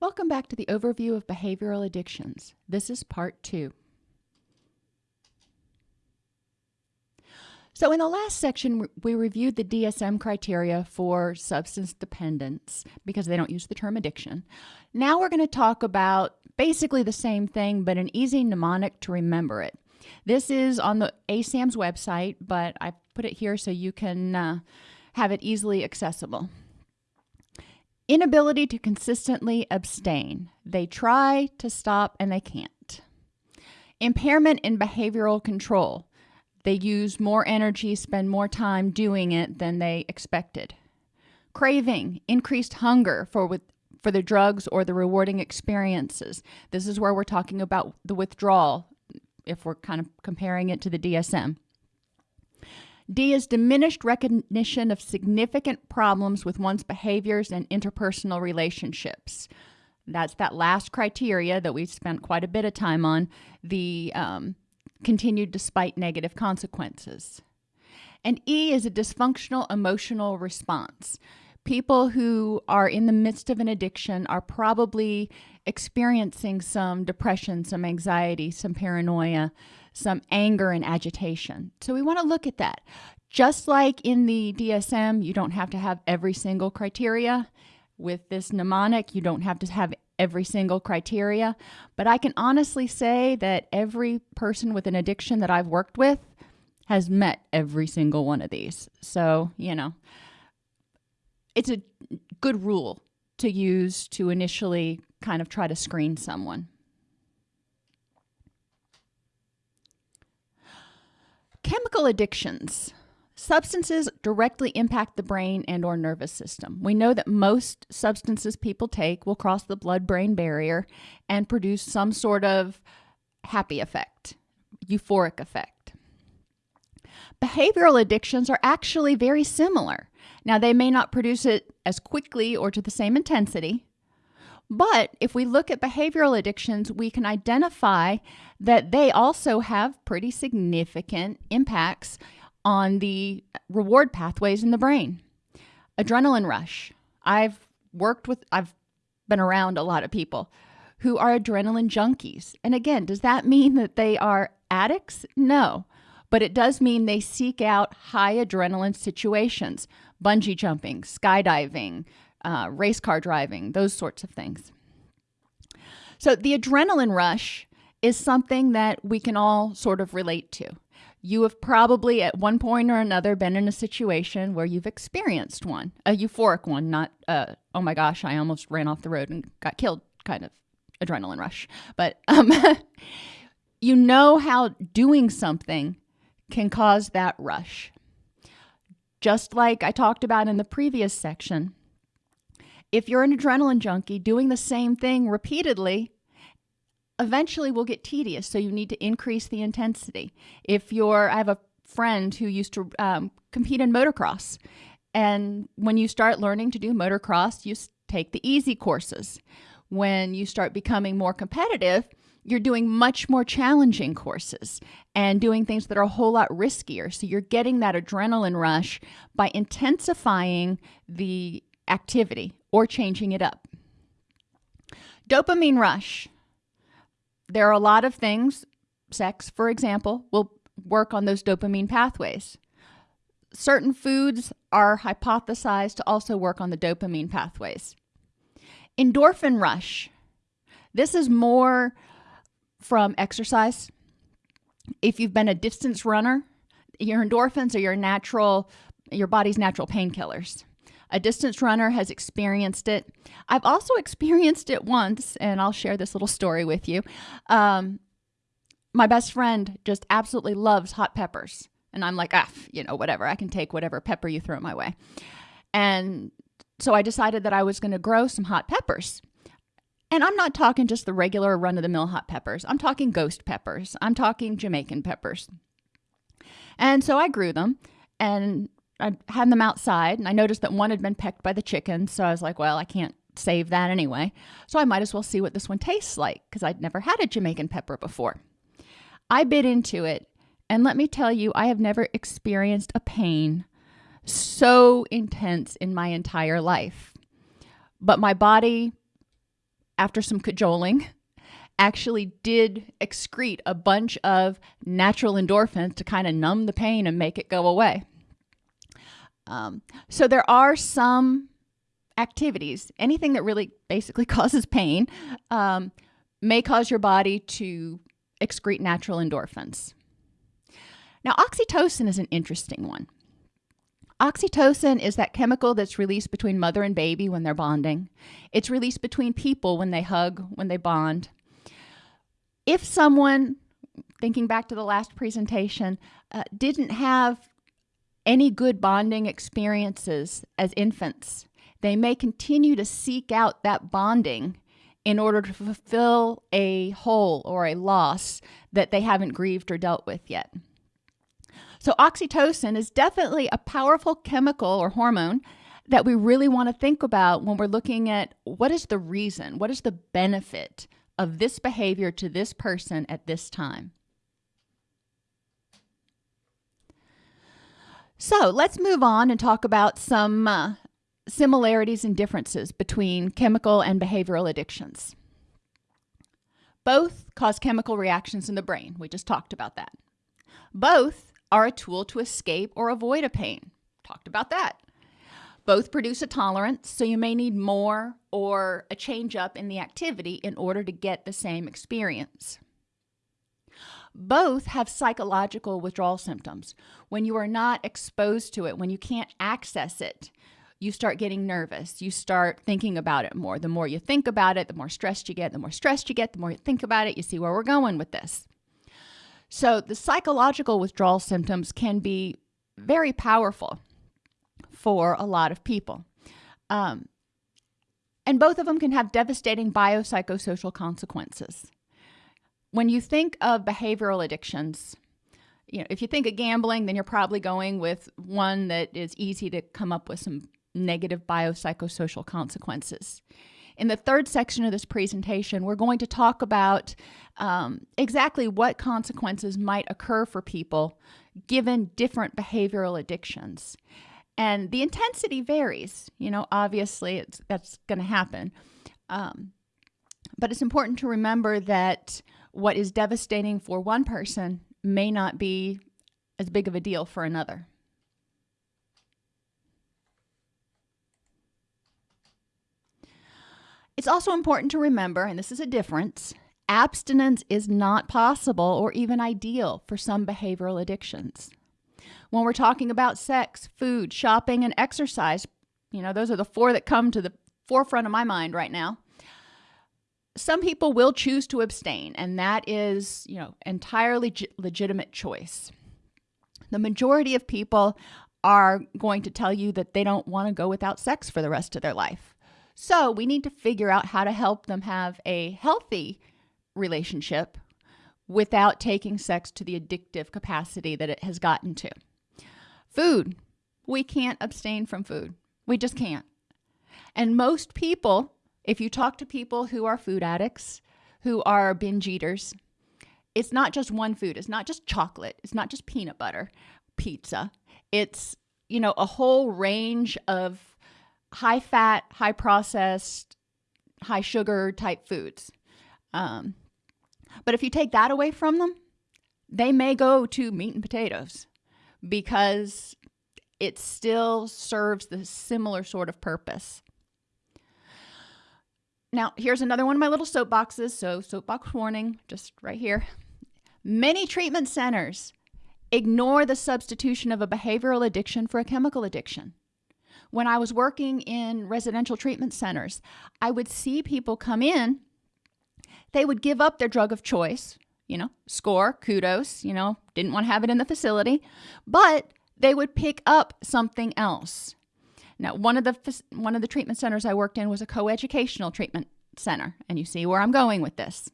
Welcome back to the overview of behavioral addictions. This is part two. So, in the last section, we reviewed the DSM criteria for substance dependence because they don't use the term addiction. Now, we're going to talk about basically the same thing, but an easy mnemonic to remember it. This is on the ASAM's website, but I put it here so you can uh, have it easily accessible. Inability to consistently abstain. They try to stop and they can't. Impairment in behavioral control. They use more energy, spend more time doing it than they expected. Craving, increased hunger for with, for the drugs or the rewarding experiences. This is where we're talking about the withdrawal if we're kind of comparing it to the DSM. D is diminished recognition of significant problems with one's behaviors and interpersonal relationships. That's that last criteria that we spent quite a bit of time on the um, continued despite negative consequences. And E is a dysfunctional emotional response. People who are in the midst of an addiction are probably experiencing some depression, some anxiety, some paranoia, some anger and agitation. So we want to look at that. Just like in the DSM, you don't have to have every single criteria. With this mnemonic, you don't have to have every single criteria. But I can honestly say that every person with an addiction that I've worked with has met every single one of these. So, you know, it's a good rule to use to initially kind of try to screen someone. Chemical addictions. Substances directly impact the brain and or nervous system. We know that most substances people take will cross the blood-brain barrier and produce some sort of happy effect, euphoric effect. Behavioral addictions are actually very similar. Now, they may not produce it as quickly or to the same intensity, but if we look at behavioral addictions, we can identify that they also have pretty significant impacts on the reward pathways in the brain. Adrenaline rush. I've worked with, I've been around a lot of people who are adrenaline junkies. And again, does that mean that they are addicts? No. But it does mean they seek out high adrenaline situations, bungee jumping, skydiving, uh, race car driving, those sorts of things. So the adrenaline rush is something that we can all sort of relate to. You have probably at one point or another been in a situation where you've experienced one, a euphoric one, not a, oh my gosh, I almost ran off the road and got killed kind of adrenaline rush. But um, you know how doing something can cause that rush. Just like I talked about in the previous section, if you're an adrenaline junkie, doing the same thing repeatedly eventually will get tedious. So you need to increase the intensity. If you're, I have a friend who used to um, compete in motocross. And when you start learning to do motocross, you take the easy courses. When you start becoming more competitive, you're doing much more challenging courses and doing things that are a whole lot riskier. So you're getting that adrenaline rush by intensifying the activity or changing it up. Dopamine rush. There are a lot of things, sex, for example, will work on those dopamine pathways. Certain foods are hypothesized to also work on the dopamine pathways. Endorphin rush. This is more from exercise. If you've been a distance runner, your endorphins are your natural, your body's natural painkillers. A distance runner has experienced it. I've also experienced it once, and I'll share this little story with you. Um, my best friend just absolutely loves hot peppers. And I'm like, ah, you know, whatever. I can take whatever pepper you throw my way. And so I decided that I was going to grow some hot peppers. And I'm not talking just the regular run of the mill hot peppers. I'm talking ghost peppers. I'm talking Jamaican peppers. And so I grew them. And I had them outside and I noticed that one had been pecked by the chickens. So I was like, well, I can't save that anyway. So I might as well see what this one tastes like because I'd never had a Jamaican pepper before. I bit into it, and let me tell you, I have never experienced a pain so intense in my entire life. But my body after some cajoling, actually did excrete a bunch of natural endorphins to kind of numb the pain and make it go away. Um, so there are some activities, anything that really basically causes pain, um, may cause your body to excrete natural endorphins. Now, oxytocin is an interesting one. Oxytocin is that chemical that's released between mother and baby when they're bonding. It's released between people when they hug, when they bond. If someone, thinking back to the last presentation, uh, didn't have any good bonding experiences as infants, they may continue to seek out that bonding in order to fulfill a hole or a loss that they haven't grieved or dealt with yet. So, oxytocin is definitely a powerful chemical or hormone that we really want to think about when we're looking at what is the reason, what is the benefit of this behavior to this person at this time. So, let's move on and talk about some uh, similarities and differences between chemical and behavioral addictions. Both cause chemical reactions in the brain. We just talked about that. Both are a tool to escape or avoid a pain. Talked about that. Both produce a tolerance, so you may need more or a change up in the activity in order to get the same experience. Both have psychological withdrawal symptoms. When you are not exposed to it, when you can't access it, you start getting nervous. You start thinking about it more. The more you think about it, the more stressed you get. The more stressed you get, the more you think about it. You see where we're going with this. So the psychological withdrawal symptoms can be very powerful for a lot of people. Um, and both of them can have devastating biopsychosocial consequences. When you think of behavioral addictions, you know, if you think of gambling, then you're probably going with one that is easy to come up with some negative biopsychosocial consequences. In the third section of this presentation, we're going to talk about um, exactly what consequences might occur for people given different behavioral addictions. And the intensity varies. You know, obviously, that's going to happen. Um, but it's important to remember that what is devastating for one person may not be as big of a deal for another. It's also important to remember, and this is a difference, abstinence is not possible or even ideal for some behavioral addictions. When we're talking about sex, food, shopping, and exercise, you know, those are the four that come to the forefront of my mind right now. Some people will choose to abstain, and that is, you know, entirely legitimate choice. The majority of people are going to tell you that they don't want to go without sex for the rest of their life. So we need to figure out how to help them have a healthy relationship without taking sex to the addictive capacity that it has gotten to. Food. We can't abstain from food. We just can't. And most people, if you talk to people who are food addicts, who are binge eaters, it's not just one food. It's not just chocolate. It's not just peanut butter, pizza. It's, you know, a whole range of high fat, high processed, high sugar type foods. Um, but if you take that away from them, they may go to meat and potatoes because it still serves the similar sort of purpose. Now, here's another one of my little soapboxes. So, soapbox warning, just right here. Many treatment centers ignore the substitution of a behavioral addiction for a chemical addiction. When I was working in residential treatment centers, I would see people come in, they would give up their drug of choice, you know, score, kudos, you know, didn't want to have it in the facility, but they would pick up something else. Now, one of the one of the treatment centers I worked in was a coeducational treatment center, and you see where I'm going with this.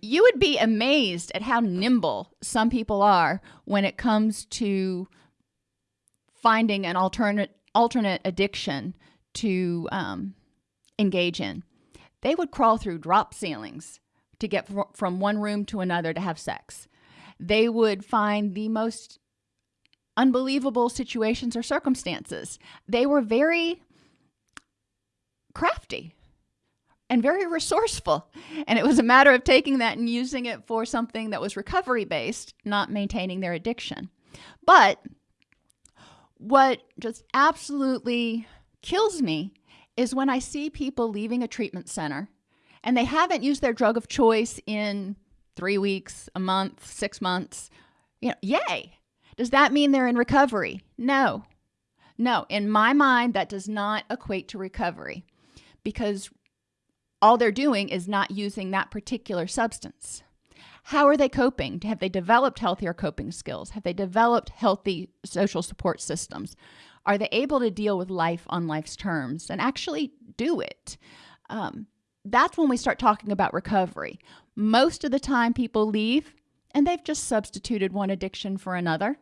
You would be amazed at how nimble some people are when it comes to finding an alternate alternate addiction to um, engage in. They would crawl through drop ceilings to get from one room to another to have sex. They would find the most unbelievable situations or circumstances. They were very crafty. and very resourceful. And it was a matter of taking that and using it for something that was recovery based, not maintaining their addiction. But what just absolutely kills me is when I see people leaving a treatment center and they haven't used their drug of choice in three weeks, a month, six months. You know, yay. Does that mean they're in recovery? No. No, in my mind, that does not equate to recovery because all they're doing is not using that particular substance. How are they coping? Have they developed healthier coping skills? Have they developed healthy social support systems? Are they able to deal with life on life's terms and actually do it? Um, that's when we start talking about recovery. Most of the time, people leave and they've just substituted one addiction for another.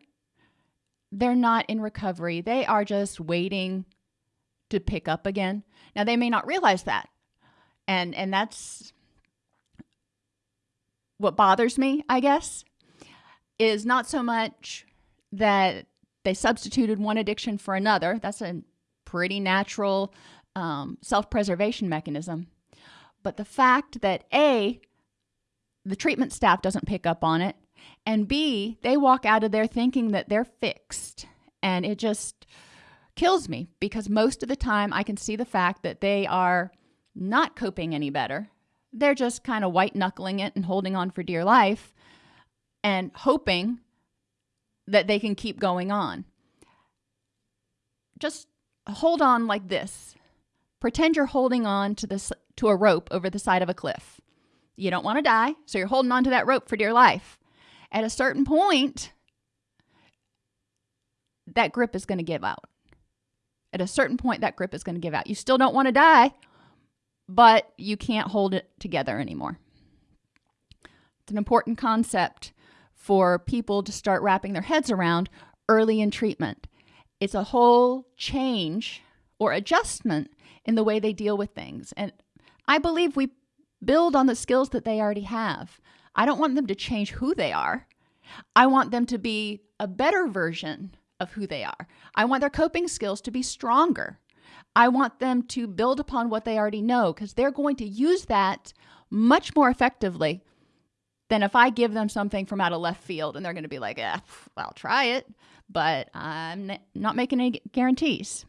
They're not in recovery, they are just waiting to pick up again. Now, they may not realize that. And, and that's what bothers me, I guess, is not so much that they substituted one addiction for another. That's a pretty natural um, self preservation mechanism. But the fact that A, the treatment staff doesn't pick up on it, and B, they walk out of there thinking that they're fixed. And it just kills me because most of the time I can see the fact that they are not coping any better. They're just kind of white knuckling it and holding on for dear life and hoping that they can keep going on. Just hold on like this. Pretend you're holding on to this to a rope over the side of a cliff. You don't want to die, so you're holding on to that rope for dear life. At a certain point, that grip is going to give out. At a certain point, that grip is going to give out. You still don't want to die, but you can't hold it together anymore. It's an important concept for people to start wrapping their heads around early in treatment. It's a whole change or adjustment in the way they deal with things. And I believe we build on the skills that they already have. I don't want them to change who they are. I want them to be a better version of who they are. I want their coping skills to be stronger. I want them to build upon what they already know because they're going to use that much more effectively than if I give them something from out of left field and they're going to be like, eh, I'll try it, but I'm not making any guarantees.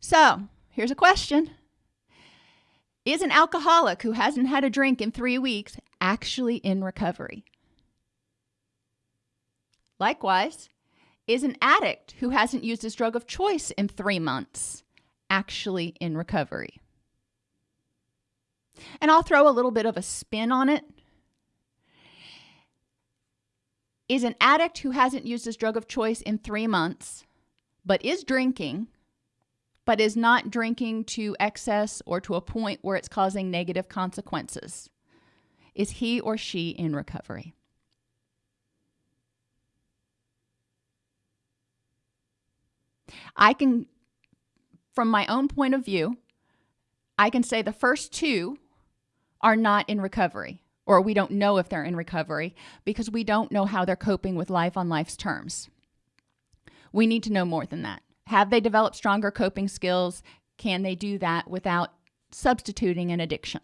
So here's a question Is an alcoholic who hasn't had a drink in three weeks actually in recovery? Likewise, is an addict who hasn't used his drug of choice in three months actually in recovery? And I'll throw a little bit of a spin on it. Is an addict who hasn't used his drug of choice in three months, but is drinking, but is not drinking to excess or to a point where it's causing negative consequences, is he or she in recovery? I can, from my own point of view, I can say the first two are not in recovery, or we don't know if they're in recovery because we don't know how they're coping with life on life's terms. We need to know more than that. Have they developed stronger coping skills? Can they do that without substituting an addiction?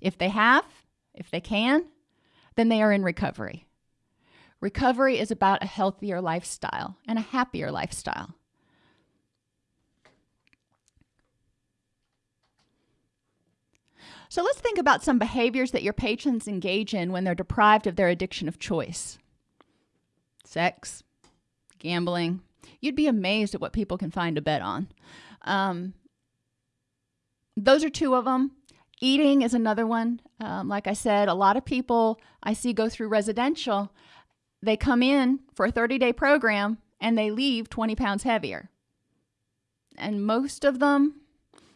If they have, if they can, then they are in recovery. Recovery is about a healthier lifestyle and a happier lifestyle. So let's think about some behaviors that your patrons engage in when they're deprived of their addiction of choice sex, gambling. You'd be amazed at what people can find to bet on. Um, those are two of them. Eating is another one. Um, like I said, a lot of people I see go through residential, they come in for a 30 day program and they leave 20 pounds heavier. And most of them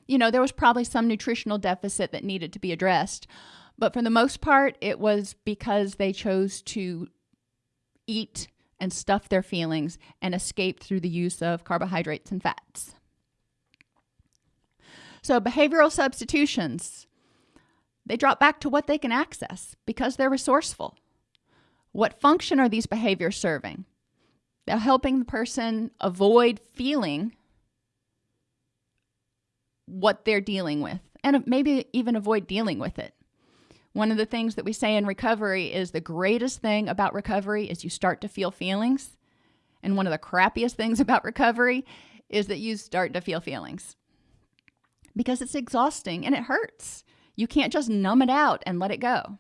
you know, there was probably some nutritional deficit that needed to be addressed. But for the most part, it was because they chose to eat and stuff their feelings and escape through the use of carbohydrates and fats. So, behavioral substitutions, they drop back to what they can access because they're resourceful. What function are these behaviors serving? They're helping the person avoid feeling what they're dealing with and maybe even avoid dealing with it. One of the things that we say in recovery is the greatest thing about recovery is you start to feel feelings. And one of the crappiest things about recovery is that you start to feel feelings because it's exhausting and it hurts. You can't just numb it out and let it go.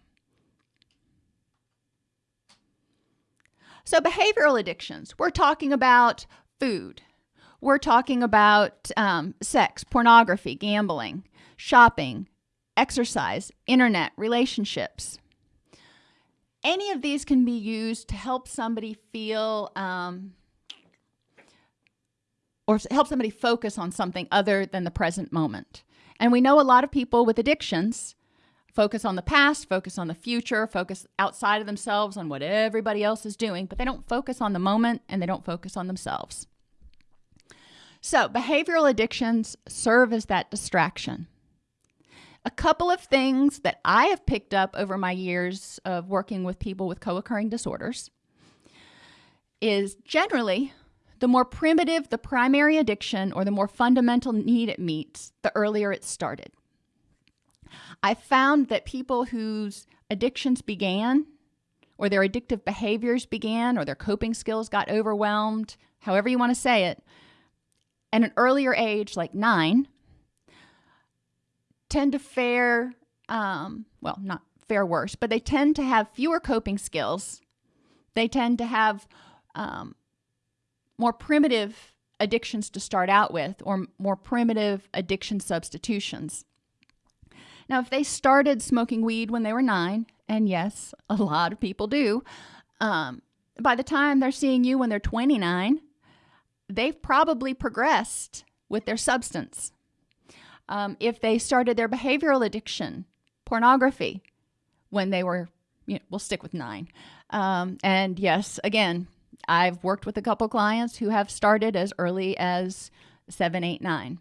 So, behavioral addictions, we're talking about food, we're talking about um, sex, pornography, gambling, shopping, exercise, internet, relationships. Any of these can be used to help somebody feel um, or help somebody focus on something other than the present moment. And we know a lot of people with addictions focus on the past, focus on the future, focus outside of themselves on what everybody else is doing, but they don't focus on the moment and they don't focus on themselves. So, behavioral addictions serve as that distraction. A couple of things that I have picked up over my years of working with people with co occurring disorders is generally the more primitive the primary addiction or the more fundamental need it meets, the earlier it started. I found that people whose addictions began, or their addictive behaviors began, or their coping skills got overwhelmed, however you want to say it, at an earlier age, like nine, tend to fare, um, well, not fare worse, but they tend to have fewer coping skills. They tend to have um, more primitive addictions to start out with or more primitive addiction substitutions. Now, if they started smoking weed when they were nine, and yes, a lot of people do, um, by the time they're seeing you when they're 29, they've probably progressed with their substance. Um, if they started their behavioral addiction, pornography, when they were, you know, we'll stick with nine. Um, and yes, again, I've worked with a couple clients who have started as early as seven, eight, nine.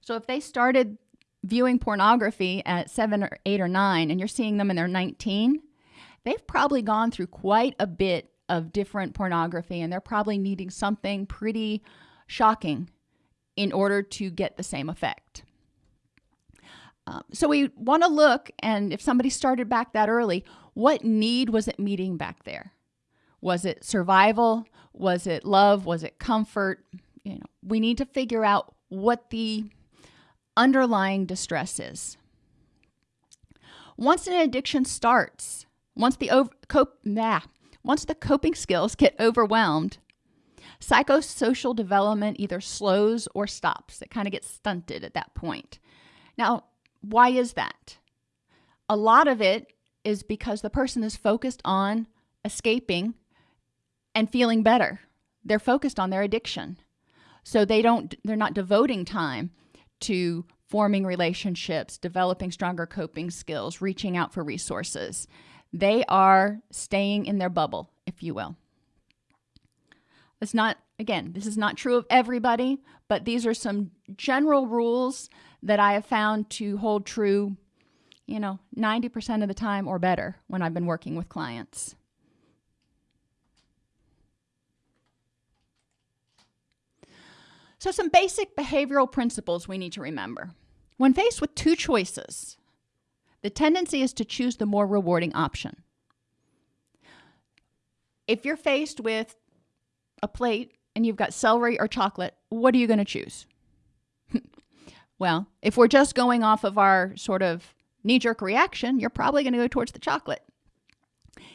So if they started viewing pornography at seven or eight or nine and you're seeing them and they're 19, they've probably gone through quite a bit of different pornography and they're probably needing something pretty shocking in order to get the same effect. Um, so we want to look, and if somebody started back that early, what need was it meeting back there? Was it survival? Was it love? Was it comfort? You know, we need to figure out what the underlying distress is. Once an addiction starts, once the over, cope, nah, once the coping skills get overwhelmed, psychosocial development either slows or stops. It kind of gets stunted at that point. Now, why is that? A lot of it is because the person is focused on escaping and feeling better. They're focused on their addiction. So they don't they're not devoting time to forming relationships, developing stronger coping skills, reaching out for resources. They are staying in their bubble, if you will. It's not, again, this is not true of everybody, but these are some general rules that I have found to hold true, you know, 90% of the time or better when I've been working with clients. So, some basic behavioral principles we need to remember. When faced with two choices, the tendency is to choose the more rewarding option. If you're faced with a plate and you've got celery or chocolate, what are you going to choose? well, if we're just going off of our sort of knee jerk reaction, you're probably going to go towards the chocolate.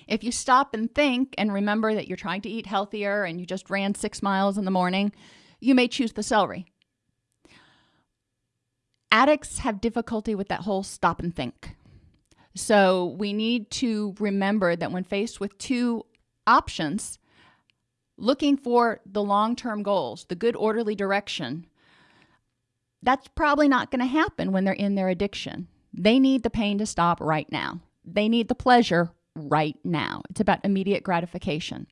If you stop and think and remember that you're trying to eat healthier and you just ran six miles in the morning, you may choose the celery. Addicts have difficulty with that whole stop and think. So we need to remember that when faced with two options, looking for the long term goals, the good orderly direction, that's probably not going to happen when they're in their addiction. They need the pain to stop right now. They need the pleasure right now. It's about immediate gratification.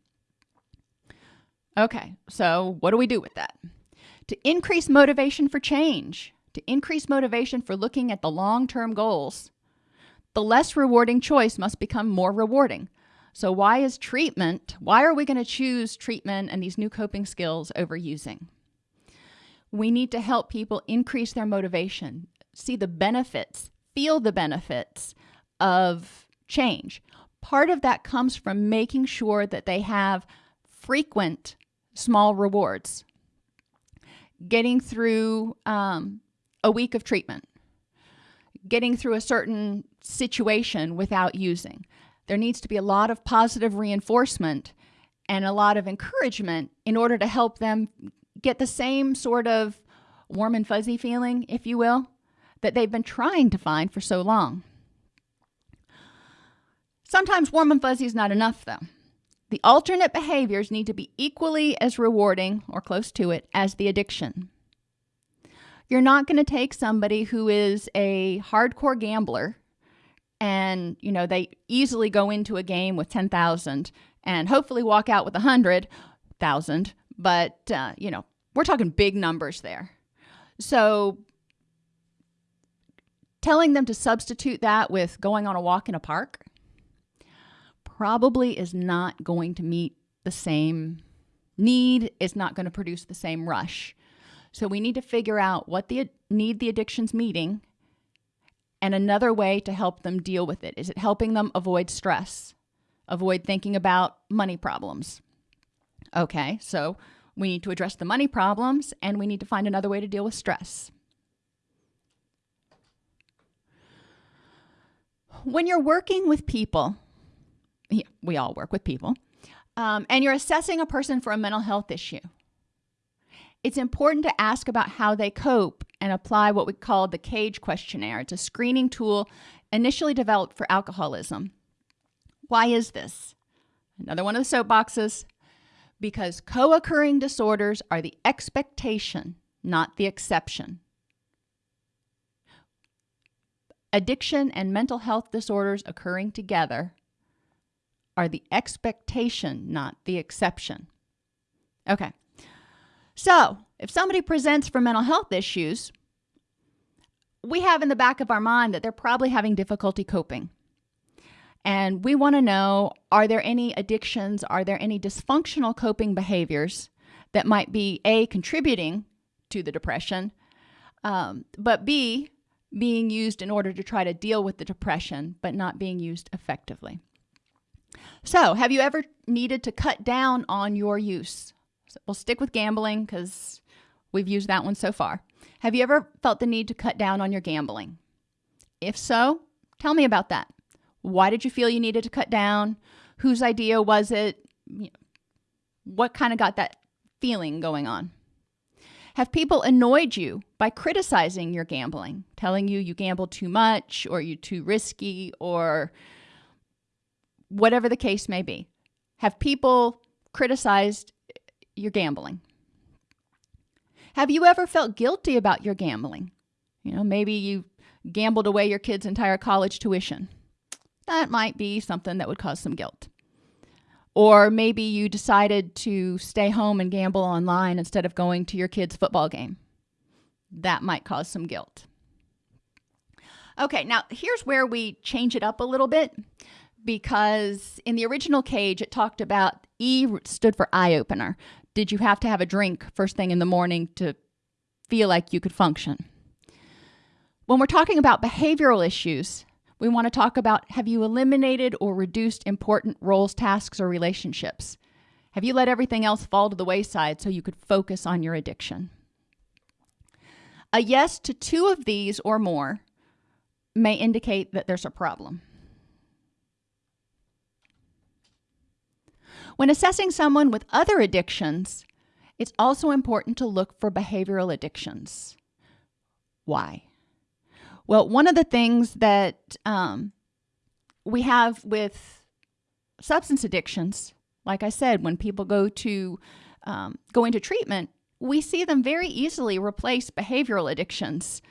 Okay, so what do we do with that? To increase motivation for change, to increase motivation for looking at the long term goals, the less rewarding choice must become more rewarding. So, why is treatment, why are we going to choose treatment and these new coping skills over using? We need to help people increase their motivation, see the benefits, feel the benefits of change. Part of that comes from making sure that they have frequent small rewards. Getting through um, a week of treatment, getting through a certain situation without using. There needs to be a lot of positive reinforcement and a lot of encouragement in order to help them get the same sort of warm and fuzzy feeling, if you will, that they've been trying to find for so long. Sometimes warm and fuzzy is not enough, though. The alternate behaviors need to be equally as rewarding or close to it as the addiction. You're not going to take somebody who is a hardcore gambler and, you know, they easily go into a game with 10,000 and hopefully walk out with 100,000, but uh, you know, we're talking big numbers there. So telling them to substitute that with going on a walk in a park probably is not going to meet the same need, it's not going to produce the same rush. So we need to figure out what the need the addiction's meeting and another way to help them deal with it. Is it helping them avoid stress? Avoid thinking about money problems. Okay, so we need to address the money problems and we need to find another way to deal with stress. When you're working with people, we all work with people, um, and you're assessing a person for a mental health issue, it's important to ask about how they cope and apply what we call the CAGE questionnaire. It's a screening tool initially developed for alcoholism. Why is this? Another one of the soapboxes. Because co occurring disorders are the expectation, not the exception. Addiction and mental health disorders occurring together are the expectation, not the exception. Okay. So, if somebody presents for mental health issues, we have in the back of our mind that they're probably having difficulty coping. And we want to know are there any addictions, are there any dysfunctional coping behaviors that might be A, contributing to the depression, um, but B, being used in order to try to deal with the depression, but not being used effectively. So, have you ever needed to cut down on your use? We'll stick with gambling because we've used that one so far. Have you ever felt the need to cut down on your gambling? If so, tell me about that. Why did you feel you needed to cut down? Whose idea was it? What kind of got that feeling going on? Have people annoyed you by criticizing your gambling, telling you you gamble too much or you're too risky or whatever the case may be? Have people criticized your gambling. Have you ever felt guilty about your gambling? You know, maybe you gambled away your kid's entire college tuition. That might be something that would cause some guilt. Or maybe you decided to stay home and gamble online instead of going to your kid's football game. That might cause some guilt. Okay, now here's where we change it up a little bit because in the original cage it talked about E stood for eye opener did you have to have a drink first thing in the morning to feel like you could function? When we're talking about behavioral issues, we want to talk about have you eliminated or reduced important roles, tasks, or relationships? Have you let everything else fall to the wayside so you could focus on your addiction? A yes to two of these or more may indicate that there's a problem. When assessing someone with other addictions, it's also important to look for behavioral addictions. Why? Well, one of the things that um, we have with substance addictions, like I said, when people go to um, go into treatment, we see them very easily replace behavioral addictions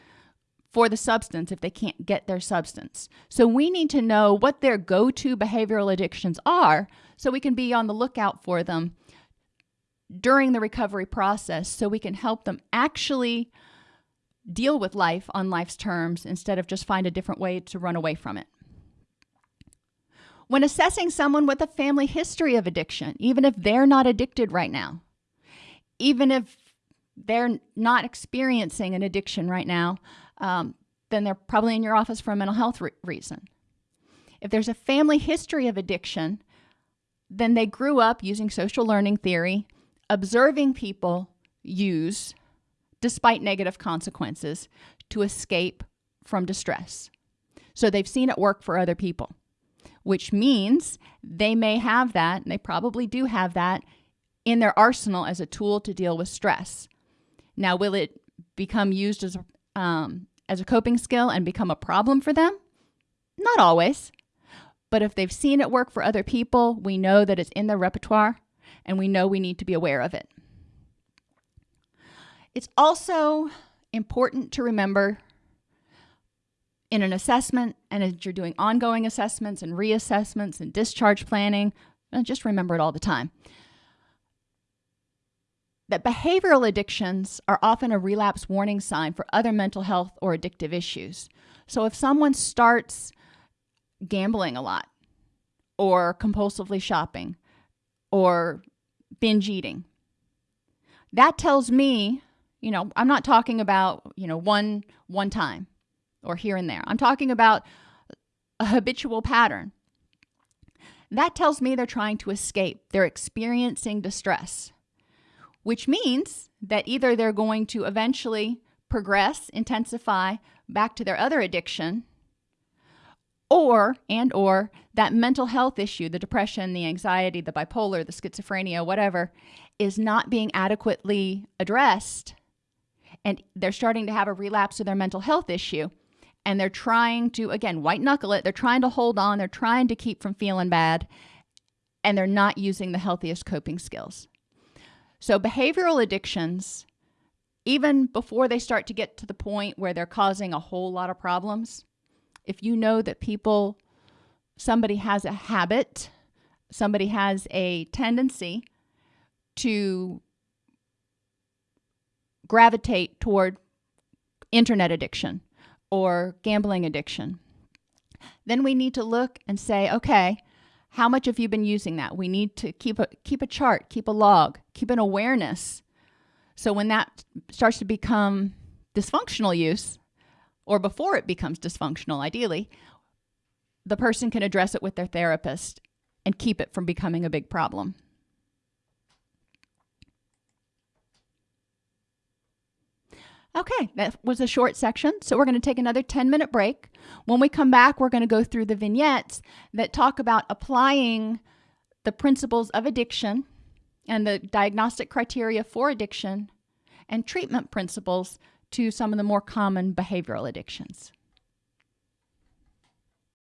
for the substance if they can't get their substance. So we need to know what their go to behavioral addictions are so we can be on the lookout for them during the recovery process so we can help them actually deal with life on life's terms instead of just find a different way to run away from it. When assessing someone with a family history of addiction, even if they're not addicted right now, even if they're not experiencing an addiction right now, um, then they're probably in your office for a mental health re- reason. If there's a family history of addiction, then they grew up using social learning theory, observing people use, despite negative consequences, to escape from distress. So they've seen it work for other people, which means they may have that, and they probably do have that in their arsenal as a tool to deal with stress. Now, will it become used as um, as a coping skill and become a problem for them? Not always. But if they've seen it work for other people, we know that it's in their repertoire and we know we need to be aware of it. It's also important to remember in an assessment and as you're doing ongoing assessments and reassessments and discharge planning, uh, just remember it all the time that behavioral addictions are often a relapse warning sign for other mental health or addictive issues. So if someone starts gambling a lot, or compulsively shopping, or binge eating, that tells me, you know, I'm not talking about, you know, one one time or here and there. I'm talking about a habitual pattern. That tells me they're trying to escape. They're experiencing distress which means that either they're going to eventually progress, intensify back to their other addiction, or and or that mental health issue, the depression, the anxiety, the bipolar, the schizophrenia, whatever, is not being adequately addressed and they're starting to have a relapse of their mental health issue and they're trying to again white knuckle it they're trying to hold on they're trying to keep from feeling bad and they're not using the healthiest coping skills so, behavioral addictions, even before they start to get to the point where they're causing a whole lot of problems, if you know that people, somebody has a habit, somebody has a tendency to gravitate toward internet addiction or gambling addiction, then we need to look and say, okay, how much have you been using that? We need to keep a keep a chart, keep a log, keep an awareness. So when that starts to become dysfunctional use, or before it becomes dysfunctional, ideally, the person can address it with their therapist and keep it from becoming a big problem. Okay, that was a short section. So we're going to take another 10 minute break. When we come back, we're going to go through the vignettes that talk about applying the principles of addiction and the diagnostic criteria for addiction and treatment principles to some of the more common behavioral addictions.